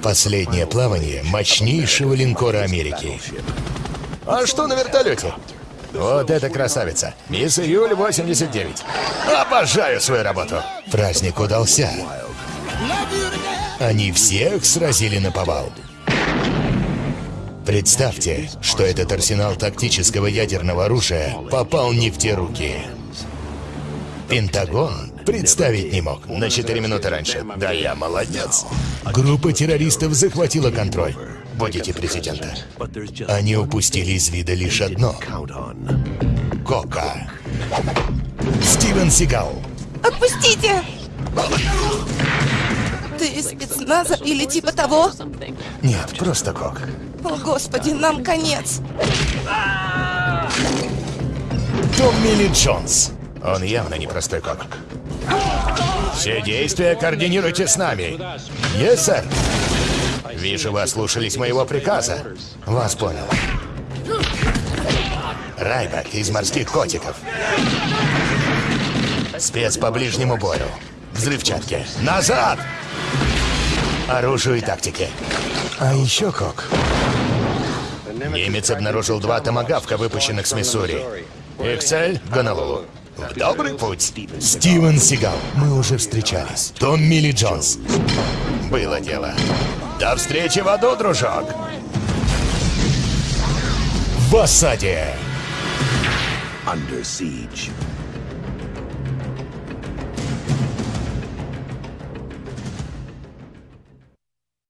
Последнее плавание мощнейшего линкора Америки. А что на вертолете? Вот это красавица. Мисс Июль 89. Обожаю свою работу. Праздник удался. Они всех сразили на повал. Представьте, что этот арсенал тактического ядерного оружия попал не в те руки. Пентагон представить не мог. На 4 минуты раньше. Да я молодец. Группа террористов захватила контроль. Будете президента. Они упустили из вида лишь одно. Кока. Стивен Сигал. Отпустите! Ты из спецназа или типа того? Нет, просто Кок. О, господи, нам конец. Томми Ли Джонс. Он явно непростой Кок. Все действия координируйте с нами. Yes, сэр. Вижу, вы слушались моего приказа. Вас понял. Райбек из морских котиков. Спец по ближнему бою. Взрывчатки. Назад! Оружию и тактике. А еще Кок. Немец обнаружил два томагавка, выпущенных с Миссури. Их цель — Гонолулу. В добрый путь. Стивен Сигал. Мы уже встречались. Том Милли Джонс. Было дело. До встречи в аду, дружок. В осаде. Under siege.